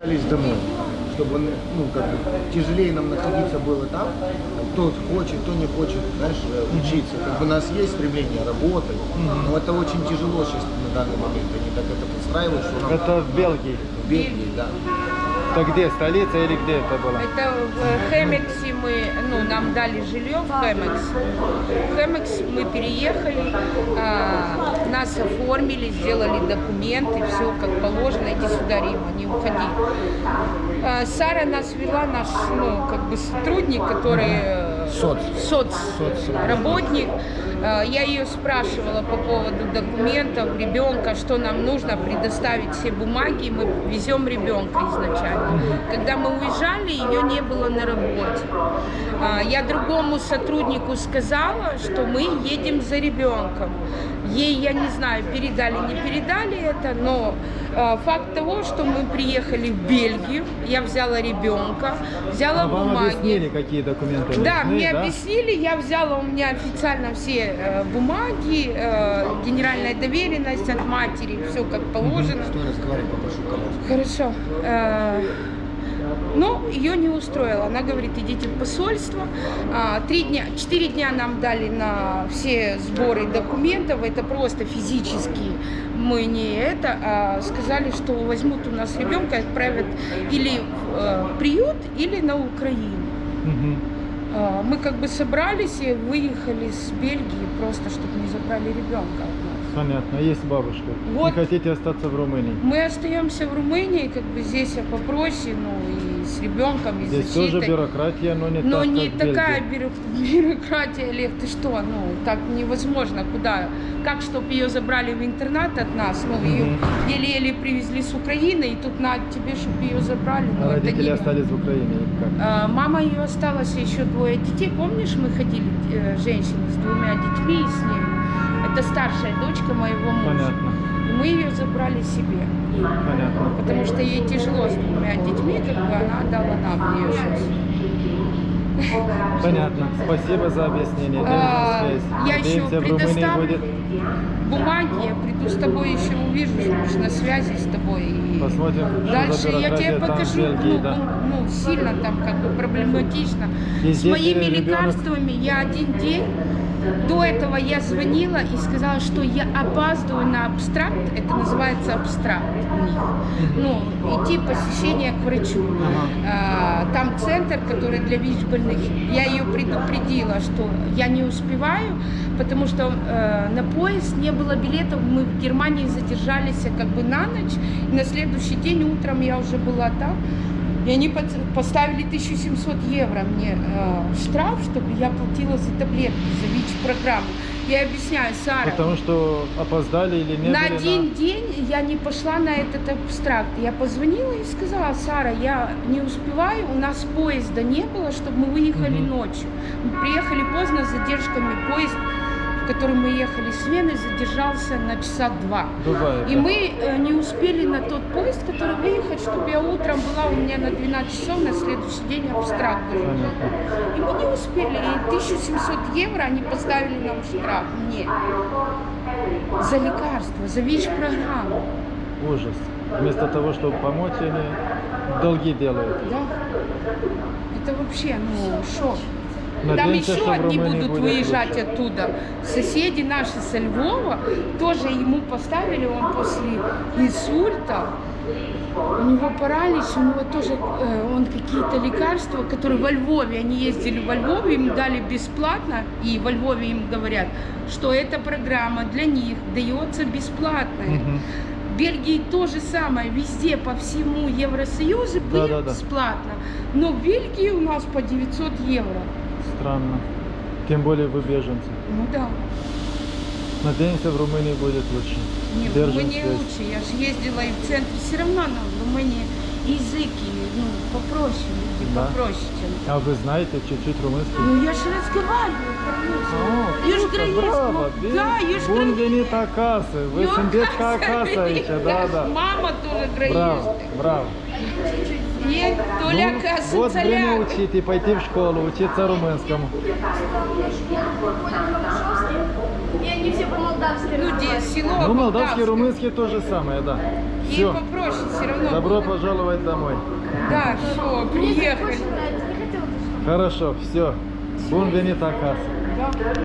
Вернулись домой, чтобы ну, как бы, тяжелее нам находиться было там. Кто хочет, кто не хочет, знаешь, учиться. Как бы у нас есть стремление работать, но это очень тяжело сейчас на данный момент. Они так это подстраивают, что нам Это в Бельгии. в Бельгии, да. Это где, столица или где это было? Это в Хэмексе мы, ну, нам дали жилье в Хэмекс. В Хэмекс мы переехали, а, нас оформили, сделали документы, все как положено. Иди сюда, Рима, не уходи. А, Сара нас вела, наш, ну, как бы сотрудник, который... э, Соц. соц, Соц. работник. Э, Я ее спрашивала по поводу документов, ребенка, что нам нужно предоставить все бумаги, мы везем ребенка изначально. Когда мы уезжали, ее не было на работе. А, Я другому сотруднику сказала, что мы едем за ребенком. Ей, я не знаю, передали, не передали это, но э, факт того, что мы приехали в Бельгию, я взяла ребенка, взяла А вам бумаги. объяснили, какие документы Да, нужны, мне да? объяснили, я взяла у меня официально все э, бумаги, э, генеральная доверенность от матери, все как положено. Стой, разговаривай, попрошу колодку. Хорошо. Э, Но ее не устроило. Она говорит, идите в посольство. А, Три дня, четыре дня нам дали на все сборы документов. Это просто физически мы не это. а сказали, что возьмут у нас ребенка и отправят или в э, приют, или на Украину. А, Мы как бы собрались и выехали с Бельгии, просто чтобы не забрали ребенка. Понятно, есть бабушка. Вот. Не хотите остаться в Румынии? Мы остаемся в Румынии, как бы здесь я попроще, ну и с ребенком, и с Здесь тоже защитой. бюрократия, но не Но так, не как такая бюро- бюрократия, Олег, ты что, ну так невозможно, куда, как, чтобы ее забрали в интернат от нас, ну ее еле-еле привезли с Украины, и тут на тебе, чтобы ее забрали, ну А родители не... остались в Украине как? А, Мама ее осталась, еще двое детей. Помнишь, мы ходили, э, женщины с двумя детьми с ней? Это старшая дочка моего мужа. Понятно, И мы ее забрали себе. понятно. Потому что ей тяжело с двумя детьми, как бы она отдала нам ее сейчас. Понятно. Спасибо за объяснение. А, я еще предоставлю будет... бумаги, я приду с тобой еще мы же на связи с тобой. И Посмотрим, что Дальше я тебе покажу, Бельгии, ну, да. ну, ну, сильно там как бы проблематично. И С моими ребенок- лекарствами я один день до этого я звонила и сказала, что я опаздываю на абстракт, это называется абстракт у них. Ну, идти посещение к врачу. А, Там центр, который для ВИЧ-больных. Я ее предупредила, что я не успеваю, потому что э, на поезд не было билетов. Мы в Германии задержались как бы на ночь. И на следующий день утром я уже была там. И они поставили 1700 евро мне э, штраф, чтобы я платила за таблетки, за ВИЧ-программу. Я объясняю, Сара, Потому что опоздали или не на один день я не пошла на этот абстракт. Я позвонила и сказала, Сара, я не успеваю, у нас поезда не было, чтобы мы выехали Мгм. ночью. Мы приехали поздно с задержками. Поезд, в котором мы ехали с Вены, задержался на часа два. Бывает, И да. мы э, не успели на тот поезд, который выехать, чтобы я утром была у меня на 12 часов, на следующий день абстракт был. Понятно. И мы не успели. И 1700 евро они поставили нам штраф. Мне. За лекарства, за ВИЧ-программу. Ужас. Вместо того, чтобы помочь, они долги делают. Да. Это вообще, ну, шок. Там Надеемся, еще одни будут будет выезжать оттуда. Соседи наши со Львова тоже ему поставили, он после инсульта, у него паралич, у него тоже, э, он какие-то лекарства, которые во Львове, они ездили во Львове, им дали бесплатно, и во Львове им говорят, что эта программа для них дается бесплатная. Мгм. В Бельгии то же самое, везде по всему Евросоюзу Да-да-да. бесплатно. Но в Бельгии у нас по 900 евро. Странно. Тем более вы беженцы. Ну да, Надеемся, в Румынии будет лучше. не, в Держим Румынии связь. лучше. Я же ездила и в центре. Все равно нам в Румынии языки, ну, попроще люди, Да. попроще, чем... А вы знаете чуть-чуть румынский? Ну, я же разговариваю по-русски. Я ж круто, границу, браво, ну, да, я ж Бун венит акасы, вы оказывается, акаса еще, да, да. Мама тоже Браво, граница. браво. Нет, Толя Ну, Каса вот время учить и пойти в школу, учиться румынскому. Я они все по-молдавски Ну, где село Ну, молдавский, румынский то же самое, да. И Все. попроще все равно. Добро было. пожаловать домой. Да, все, приехали. Хорошо, все. Бун венит.